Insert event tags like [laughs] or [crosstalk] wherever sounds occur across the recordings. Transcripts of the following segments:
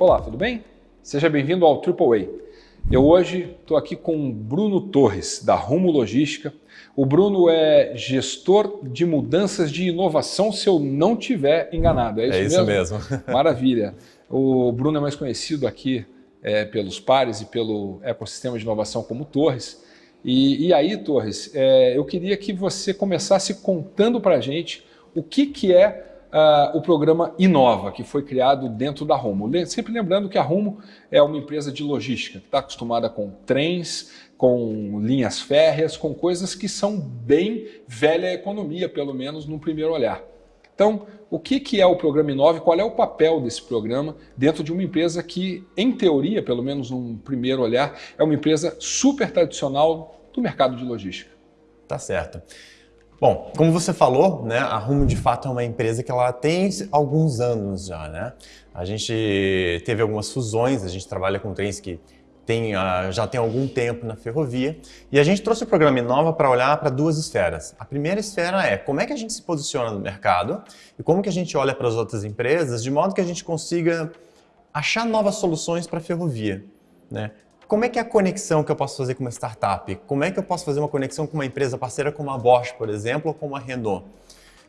Olá, tudo bem? Seja bem-vindo ao AAA. Eu hoje estou aqui com o Bruno Torres, da Rumo Logística. O Bruno é gestor de mudanças de inovação, se eu não tiver enganado. É isso, é isso mesmo? mesmo. [laughs] Maravilha. O Bruno é mais conhecido aqui é, pelos pares e pelo ecossistema de inovação como Torres. E, e aí, Torres, é, eu queria que você começasse contando para a gente o que, que é uh, o programa Inova, que foi criado dentro da Rumo. Sempre lembrando que a Rumo é uma empresa de logística, que está acostumada com trens, com linhas férreas, com coisas que são bem velha economia, pelo menos no primeiro olhar. Então, o que, que é o programa Inova e qual é o papel desse programa dentro de uma empresa que, em teoria, pelo menos num primeiro olhar, é uma empresa super tradicional do mercado de logística? Tá certo. Bom, como você falou, né, a Rumo de fato é uma empresa que ela tem alguns anos já, né? A gente teve algumas fusões, a gente trabalha com trens que tem, uh, já tem algum tempo na ferrovia e a gente trouxe o programa Inova para olhar para duas esferas. A primeira esfera é como é que a gente se posiciona no mercado e como que a gente olha para as outras empresas de modo que a gente consiga achar novas soluções para a ferrovia. Né? Como é que é a conexão que eu posso fazer com uma startup? Como é que eu posso fazer uma conexão com uma empresa parceira como a Bosch, por exemplo, ou como a Renault?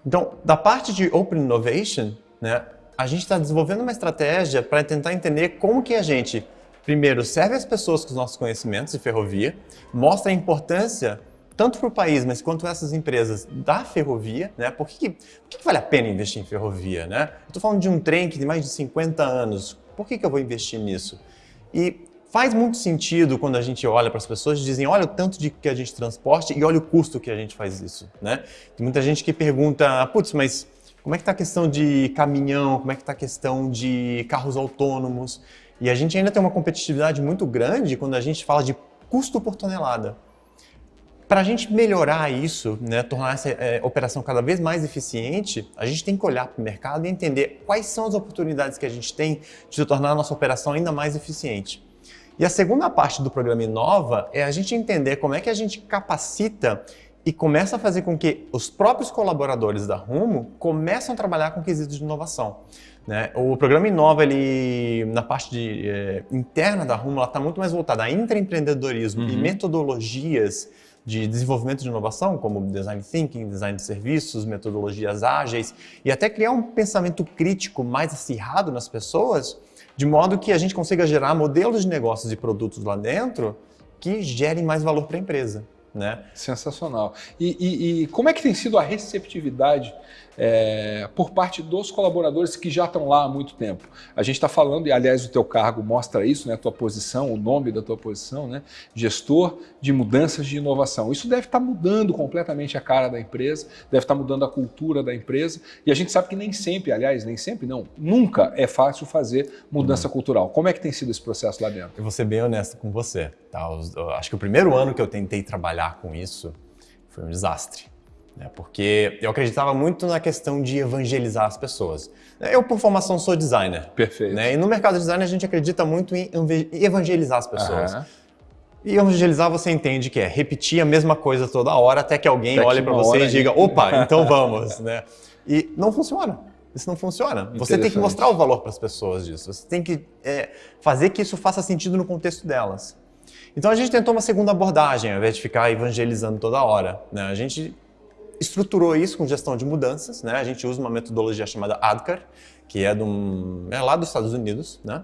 Então, da parte de Open Innovation, né, a gente está desenvolvendo uma estratégia para tentar entender como que a gente, primeiro, serve as pessoas com os nossos conhecimentos de ferrovia, mostra a importância tanto para o país, mas quanto essas empresas da ferrovia, né? Por que, por que vale a pena investir em ferrovia, né? Estou falando de um trem que tem mais de 50 anos, por que, que eu vou investir nisso? E Faz muito sentido quando a gente olha para as pessoas e dizem, olha o tanto de que a gente transporte e olha o custo que a gente faz isso, né? Tem muita gente que pergunta, putz, mas como é que está a questão de caminhão, como é que está a questão de carros autônomos? E a gente ainda tem uma competitividade muito grande quando a gente fala de custo por tonelada. Para a gente melhorar isso, né, tornar essa é, operação cada vez mais eficiente, a gente tem que olhar para o mercado e entender quais são as oportunidades que a gente tem de tornar a nossa operação ainda mais eficiente. E a segunda parte do programa Inova é a gente entender como é que a gente capacita e começa a fazer com que os próprios colaboradores da Rumo começem a trabalhar com quesitos de inovação. Né? O programa Inova, ele, na parte de, é, interna da Rumo, está muito mais voltada a intraempreendedorismo uhum. e metodologias de desenvolvimento de inovação, como design thinking, design de serviços, metodologias ágeis, e até criar um pensamento crítico mais acirrado nas pessoas, de modo que a gente consiga gerar modelos de negócios e produtos lá dentro que gerem mais valor para a empresa. Né? Sensacional. E, e, e, como é que tem sido a receptividade é, por parte dos colaboradores que já estão lá há muito tempo? A gente está falando, e aliás o teu cargo mostra isso, né, a tua posição, o nome da tua posição, né, gestor de mudanças de inovação. Isso deve estar tá mudando completamente a cara da empresa, deve estar tá mudando a cultura da empresa, e a gente sabe que nem sempre, aliás, nem sempre não, nunca é fácil fazer mudança uhum. cultural. Como é que tem sido esse processo lá dentro? Eu vou ser bem honesto com você. Tá? Acho que o primeiro ano que eu tentei trabalhar com isso foi um desastre. Né? Porque eu acreditava muito na questão de evangelizar as pessoas. Eu, por formação, sou designer. Perfeito. Né? E no mercado de design a gente acredita muito em evangelizar as pessoas. Uhum. E evangelizar você entende que é repetir a mesma coisa toda hora até que alguém até olhe para você e diga, opa, então [laughs] vamos. né? E não funciona. Isso não funciona. Você tem que mostrar o valor para as pessoas disso. Você tem que é, fazer que isso faça sentido no contexto delas. Então a gente tentou uma segunda abordagem, ao invés de ficar evangelizando toda hora. Né? A gente estruturou isso com gestão de mudanças. Né? A gente usa uma metodologia chamada ADKAR, que é, um, é lá dos Estados Unidos. Né?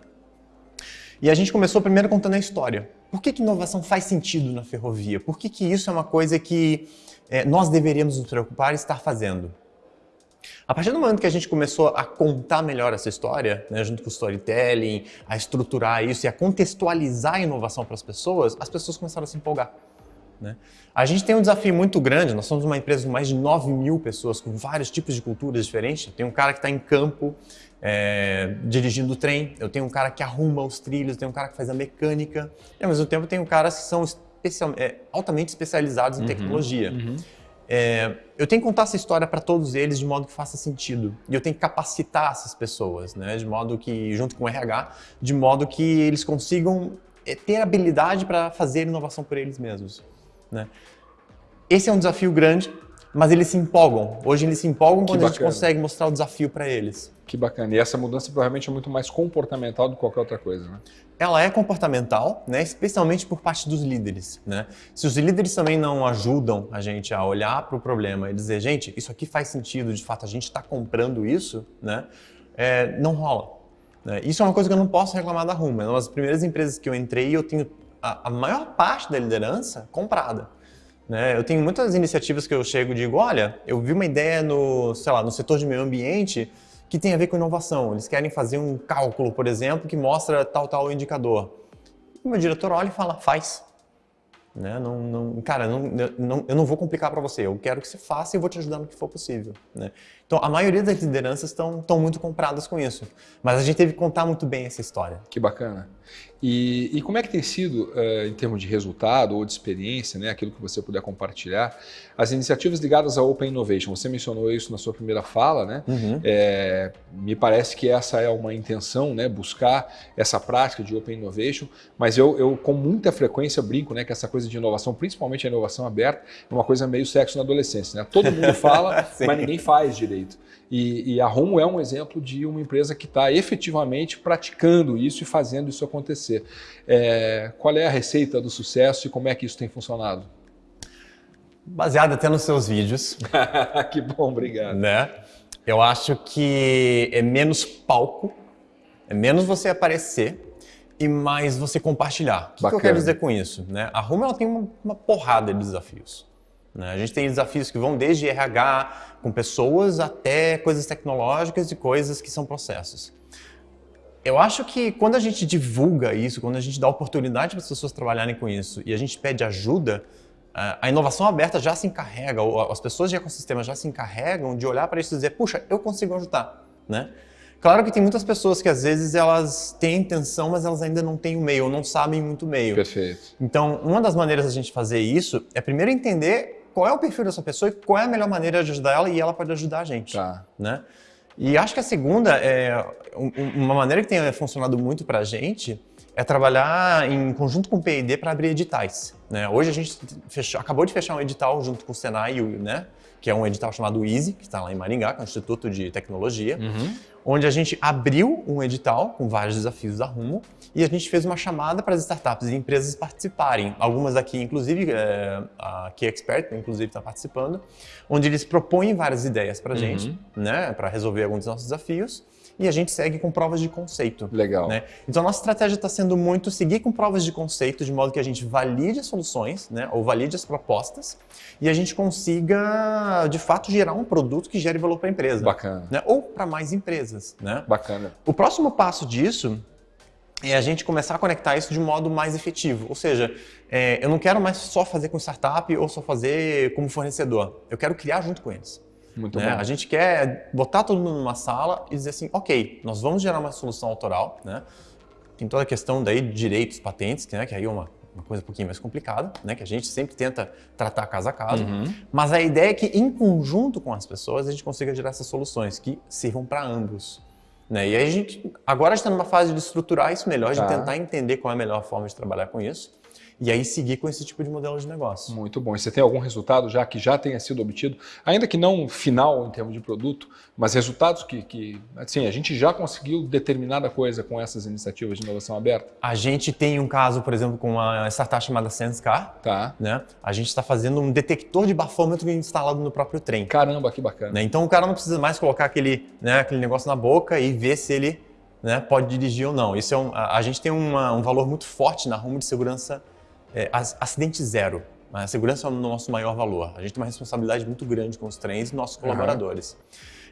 E a gente começou primeiro contando a história. Por que, que inovação faz sentido na ferrovia? Por que, que isso é uma coisa que é, nós deveríamos nos preocupar e estar fazendo? A partir do momento que a gente começou a contar melhor essa história, né, junto com o storytelling, a estruturar isso e a contextualizar a inovação para as pessoas, as pessoas começaram a se empolgar. Né? A gente tem um desafio muito grande, nós somos uma empresa com mais de 9 mil pessoas, com vários tipos de culturas diferentes. Tem um cara que está em campo é, dirigindo o trem, eu tenho um cara que arruma os trilhos, eu tenho um cara que faz a mecânica, e ao mesmo tempo tem um caras que são especial, é, altamente especializados em uhum, tecnologia. Uhum. É, eu tenho que contar essa história para todos eles de modo que faça sentido. E eu tenho que capacitar essas pessoas, né? de modo que, junto com o RH, de modo que eles consigam é, ter habilidade para fazer inovação por eles mesmos. Né? Esse é um desafio grande. Mas eles se empolgam. Hoje eles se empolgam Que quando a gente bacana. consegue mostrar o desafio para eles. Que bacana. E essa mudança provavelmente é muito mais comportamental do que qualquer outra coisa, né? Ela é comportamental, né? especialmente por parte dos líderes. Né? Se os líderes também não ajudam a gente a olhar para o problema e dizer, gente, isso aqui faz sentido, de fato a gente está comprando isso, né? É, não rola. né? Isso é uma coisa que eu não posso reclamar da Rumo. É uma das primeiras empresas que eu entrei e eu tenho a, a maior parte da liderança comprada. Né? Eu tenho muitas iniciativas que eu chego e digo, olha, eu vi uma ideia no, sei lá, no setor de meio ambiente que tem a ver com inovação. Eles querem fazer um cálculo, por exemplo, que mostra tal, tal indicador. O meu diretor olha e fala, faz. Né? Não, não, cara, não, não, eu não vou complicar para você, eu quero que você faça e vou te ajudar no que for possível. Né? Então, a maioria das lideranças estão muito compradas com isso. Mas a gente teve que contar muito bem essa história. Que bacana. E, e como é que tem sido, eh, em termos de resultado ou de experiência, né, aquilo que você puder compartilhar, as iniciativas ligadas ao Open Innovation? Você mencionou isso na sua primeira fala, né? Uhum. É, me parece que essa é uma intenção, né, buscar essa prática de Open Innovation, mas eu, eu com muita frequência brinco né, que essa coisa de inovação, principalmente a inovação aberta, é uma coisa meio sexo na adolescência. Né? Todo mundo [laughs] fala, mas ninguém faz direito. E, e a Romo é um exemplo de uma empresa que está efetivamente praticando isso e fazendo isso acontecer. É, qual é a receita do sucesso e como é que isso tem funcionado? Baseado até nos seus vídeos, [laughs] que bom, obrigado. né? Eu acho que é menos palco, é menos você aparecer e mais você compartilhar. O que que, eu quero dizer com isso? Né? A Rumo ela tem uma, uma porrada de desafios. Né? A gente tem desafios que vão desde RH com pessoas até coisas tecnológicas e coisas que são processos. Eu acho que quando a gente divulga isso, quando a gente dá oportunidade para as pessoas trabalharem com isso e a gente pede ajuda, a inovação aberta já se encarrega, ou as pessoas de ecossistema já se encarregam de olhar para isso e dizer, puxa, eu consigo ajudar, né? Claro que tem muitas pessoas que às vezes elas têm intenção, mas elas ainda não têm o meio, ou não sabem muito o meio. Perfeito. Então, uma das maneiras da gente fazer isso é primeiro entender qual é o perfil dessa pessoa e qual é a melhor maneira de ajudar ela e ela pode ajudar a gente Tá. né? E acho que a segunda é uma maneira que tem funcionado muito para a gente é trabalhar em conjunto com o P&D para abrir editais. Né? Hoje a gente fechou- acabou de fechar um edital junto com o Senai, né? que é um edital chamado EASY, que está lá em Maringá, que é o Instituto de Tecnologia, onde a gente abriu um edital com vários desafios da Rumo e a gente fez uma chamada para as startups e empresas participarem. Algumas aqui, inclusive, é, a Key Expert, inclusive, está participando, onde eles propõem várias ideias para a gente, né, para resolver alguns dos nossos desafios, e a gente segue com provas de conceito. Legal. né? Então, a nossa estratégia está sendo muito seguir com provas de conceito, de modo que a gente valide as soluções, né, ou valide as propostas, e a gente consiga, de fato, gerar um produto que gere valor para a empresa. Bacana. né? Ou para mais empresas. Né? Bacana. O próximo passo disso é a gente começar a conectar isso de um modo mais efetivo. Ou seja, é, eu não quero mais só fazer com startup ou só fazer como fornecedor. Eu quero criar junto com eles. Muito né? bom. A gente quer botar todo mundo numa sala e dizer assim, ok, nós vamos gerar uma solução autoral, né? Tem toda a questão daí de direitos, patentes, que, né, que aí é uma, uma coisa um pouquinho mais complicada, né? Que a gente sempre tenta tratar caso a caso. Uhum. Mas a ideia é que, em conjunto com as pessoas, a gente consiga gerar essas soluções que sirvam para ambos. Né? E aí a gente agora está numa fase de estruturar isso melhor, Tá. de tentar entender qual é a melhor forma de trabalhar com isso e aí seguir com esse tipo de modelo de negócio. Muito bom. E você tem algum resultado já que já tenha sido obtido, ainda que não final em termos de produto, mas resultados que, que assim, a gente já conseguiu determinada coisa com essas iniciativas de inovação aberta? A gente tem um caso, por exemplo, com uma startup chamada SenseCar. Tá. Né? A gente está fazendo um detector de bafômetro instalado no próprio trem. Caramba, que bacana. né? Então o cara não precisa mais colocar aquele, né, aquele negócio na boca e ver se ele né, pode dirigir ou não. Isso é um, a, a gente tem uma- um valor muito forte na rumo de segurança, é, ac- acidente zero. A segurança é o nosso maior valor. A gente tem uma responsabilidade muito grande com os trens e nossos colaboradores.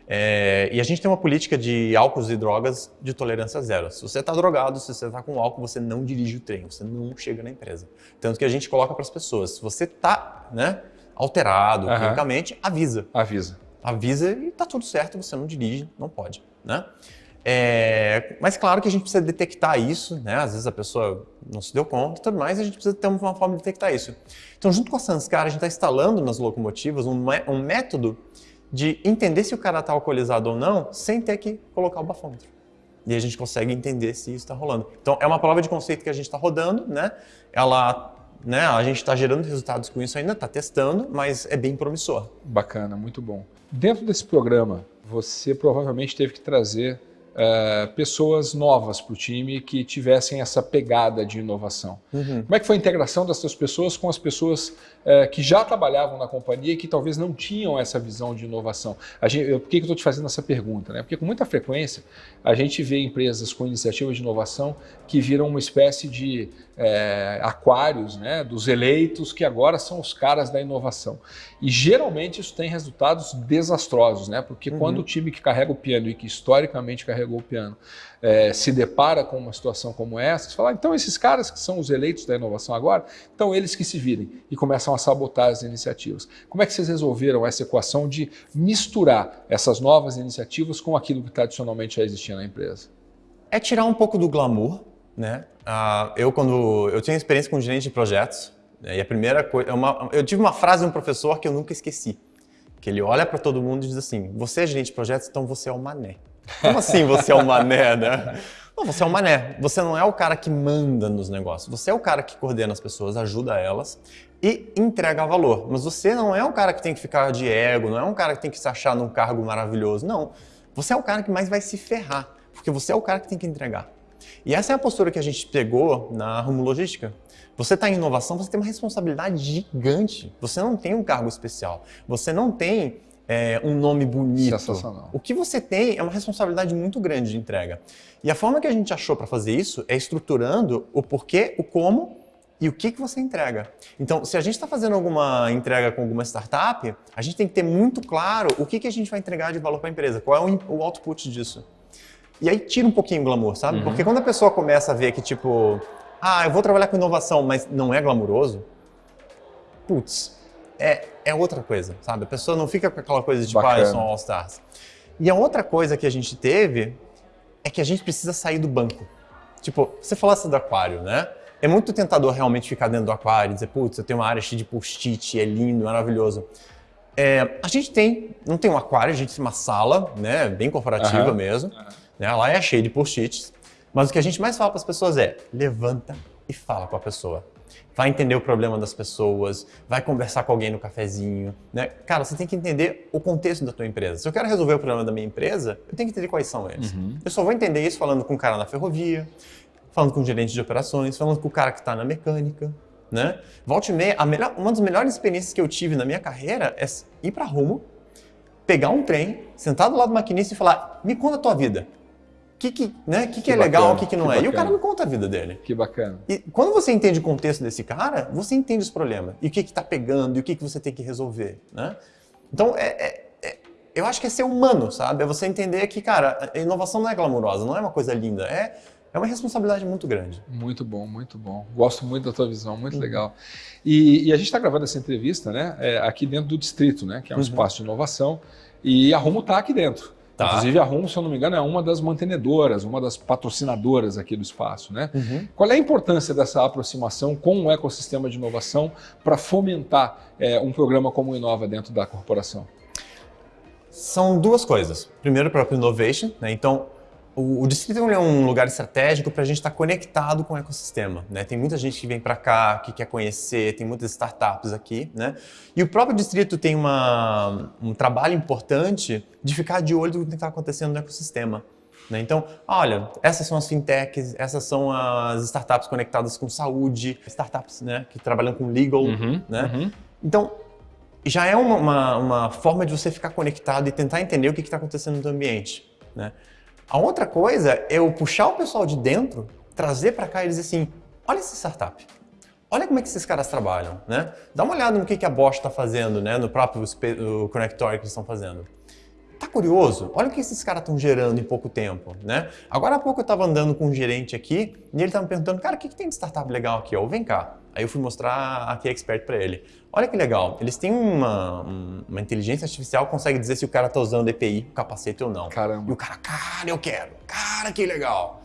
É, e a gente tem uma política de álcools e drogas de tolerância zero. Se você está drogado, se você está com álcool, você não dirige o trem, você não chega na empresa. Tanto que a gente coloca para as pessoas, se você está né, alterado Aham. quimicamente, avisa Avisa. avisa e tá tudo certo, você não dirige, não pode, né? É, mas claro que a gente precisa detectar isso, né? Às vezes a pessoa não se deu conta e tudo mais, a gente precisa ter uma forma de detectar isso. Então, junto com a Sanscar, a gente está instalando nas locomotivas um, um método de entender se o cara está alcoolizado ou não, sem ter que colocar o bafômetro. E a gente consegue entender se isso está rolando. Então, é uma prova de conceito que a gente está rodando, né? Ela né? A gente está gerando resultados com isso ainda, está testando, mas é bem promissor. Bacana, muito bom. Dentro desse programa, você provavelmente teve que trazer uh, pessoas novas para o time que tivessem essa pegada de inovação. Uhum. Como é que foi a integração dessas pessoas com as pessoas uh, que já trabalhavam na companhia e que talvez não tinham essa visão de inovação? Gente, eu, por que, que eu estou te fazendo essa pergunta? Né? Porque com muita frequência a gente vê empresas com iniciativas de inovação que viram uma espécie de é, aquários né, dos eleitos que agora são os caras da inovação. E geralmente isso tem resultados desastrosos, né? porque uhum. quando o time que carrega o piano e que historicamente carregou o piano é, se depara com uma situação como essa, você fala, ah, então esses caras que são os eleitos da inovação agora, então eles que se virem e começam a sabotar as iniciativas. Como é que vocês resolveram essa equação de misturar essas novas iniciativas com aquilo que tradicionalmente já existia na empresa? É tirar um pouco do glamour, né? Uh, eu, quando eu tinha experiência com gerente de projetos, né, e a primeira coisa, uma, eu tive uma frase de um professor que eu nunca esqueci, que ele olha para todo mundo e diz assim, você é gerente de projetos, então você é o mané. Como assim você é o mané, né? Não, você é o mané. Você não é o cara que manda nos negócios. Você é o cara que coordena as pessoas, ajuda elas e entrega valor. Mas você não é o cara que tem que ficar de ego, não é um cara que tem que se achar num cargo maravilhoso. Não. Você é o cara que mais vai se ferrar, porque você é o cara que tem que entregar. E essa é a postura que a gente pegou na Rumo Logística. Você está em inovação, você tem uma responsabilidade gigante. Você não tem um cargo especial. Você não tem é, um nome bonito. Sensacional. O que você tem é uma responsabilidade muito grande de entrega. E a forma que a gente achou para fazer isso é estruturando o porquê, o como e o que, que você entrega. Então, se a gente está fazendo alguma entrega com alguma startup, a gente tem que ter muito claro o que, que a gente vai entregar de valor para a empresa, qual é o, o output disso. E aí tira um pouquinho o glamour, sabe? Uhum. Porque quando a pessoa começa a ver que, tipo, ah, eu vou trabalhar com inovação, mas não é glamuroso, putz, é, é outra coisa, sabe? A pessoa não fica com aquela coisa de, tipo, ah, eu sou um All-Stars. E a outra coisa que a gente teve é que a gente precisa sair do banco. Tipo, você falasse do aquário, né? É muito tentador realmente ficar dentro do aquário e dizer, putz, eu tenho uma área cheia de post-it, é lindo, maravilhoso. É, a gente tem, não tem um aquário, a gente tem uma sala, né, bem corporativa uhum. mesmo. Uhum né? Lá é cheio de post-its. Mas o que a gente mais fala para as pessoas é levanta e fala com a pessoa. Vai entender o problema das pessoas, vai conversar com alguém no cafezinho, né? Cara, você tem que entender o contexto da tua empresa. Se eu quero resolver o problema da minha empresa, eu tenho que entender quais são eles. Uhum. Eu só vou entender isso falando com o cara na ferrovia, falando com o gerente de operações, falando com o cara que está na mecânica, né? Volte e meia, melhor, uma das melhores experiências que eu tive na minha carreira é ir para Rumo, pegar um trem, sentar do lado do maquinista e falar, me conta a tua vida que, que, né, que, que, que é legal, o que, que não é. Bacana. E o cara não conta a vida dele. Que bacana. E quando você entende o contexto desse cara, você entende os problemas. E o que está pegando, e o que, que você tem que resolver. Né? Então, é, é, é, eu acho que é ser humano, sabe? É você entender que, cara, a inovação não é glamurosa, não é uma coisa linda. É, é uma responsabilidade muito grande. Muito bom, muito bom. Gosto muito da tua visão, muito uhum. legal. E, e, a gente está gravando essa entrevista né, é, aqui dentro do Distrito, né, que é um uhum. espaço de inovação, e a Rumo está aqui dentro. Tá. Inclusive a RUM, se eu não me engano, é uma das mantenedoras, uma das patrocinadoras aqui do espaço. Né? Uhum. Qual é a importância dessa aproximação com o ecossistema de inovação para fomentar é, um programa como o Inova dentro da corporação? São duas coisas. Primeiro, o próprio Innovation. Né? Então, o, o distrito é um lugar estratégico para a gente estar tá conectado com o ecossistema. Né? Tem muita gente que vem para cá, que quer conhecer, tem muitas startups aqui. Né? E o próprio distrito tem uma, um trabalho importante de ficar de olho do que está acontecendo no ecossistema. Né? Então, olha, essas são as fintechs, essas são as startups conectadas com saúde, startups né, que trabalham com legal. Uhum, né? Uhum. Então, já é uma, uma, uma, forma de você ficar conectado e tentar entender o que está acontecendo no ambiente. Né? A outra coisa é eu puxar o pessoal de dentro, trazer para cá e dizer assim, olha essa startup, olha como é que esses caras trabalham, né? Dá uma olhada no que, que a Bosch está fazendo, né? No próprio o que eles estão fazendo. Tá curioso? Olha o que esses caras estão gerando em pouco tempo, né? Agora há pouco eu estava andando com um gerente aqui e ele estava me perguntando, cara, o que, que tem de startup legal aqui? Ou vem cá. Aí eu fui mostrar a Key Expert para ele. Olha que legal, eles têm uma, uma inteligência artificial que consegue dizer se o cara está usando EPI, capacete ou não. Caramba. E o cara, cara, eu quero. Cara, que legal.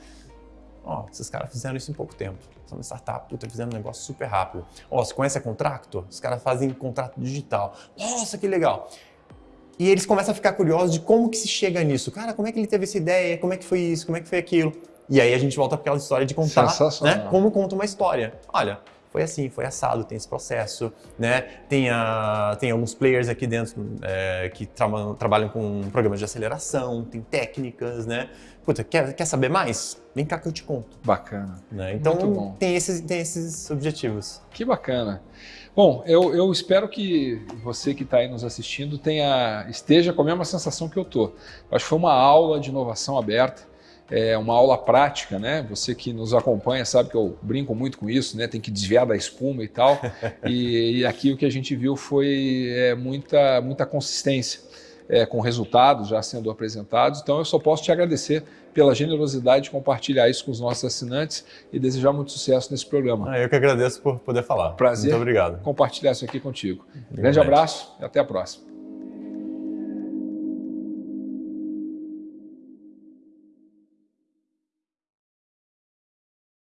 Ó, esses caras fizeram isso em pouco tempo. São uma startup, puta, fizeram um negócio super rápido. Ó, você conhece a Contractor? Os caras fazem contrato digital. Nossa, que legal. E eles começam a ficar curiosos de como que se chega nisso. Cara, como é que ele teve essa ideia? Como é que foi isso? Como é que foi aquilo? E aí a gente volta para aquela história de contar, né? Como conta uma história. Olha, foi assim, foi assado, tem esse processo, né? Tem, a, tem alguns players aqui dentro é, que tra trabalham com programas de aceleração, tem técnicas, né? Puta, quer, quer saber mais? Vem cá que eu te conto. Bacana. Né? Então tem esses, tem esses objetivos. Que bacana. Bom, eu, eu espero que você que está aí nos assistindo tenha, esteja com a mesma sensação que eu estou. Acho que foi uma aula de inovação aberta, é uma aula prática, né? Você que nos acompanha sabe que eu brinco muito com isso, né? Tem que desviar da espuma e tal. [laughs] e, e aqui o que a gente viu foi é, muita, muita consistência é, com resultados já sendo apresentados. Então eu só posso te agradecer pela generosidade de compartilhar isso com os nossos assinantes e desejar muito sucesso nesse programa. Ah, eu que agradeço por poder falar. Prazer. Muito obrigado. Compartilhar isso aqui contigo. Grande abraço e até a próxima.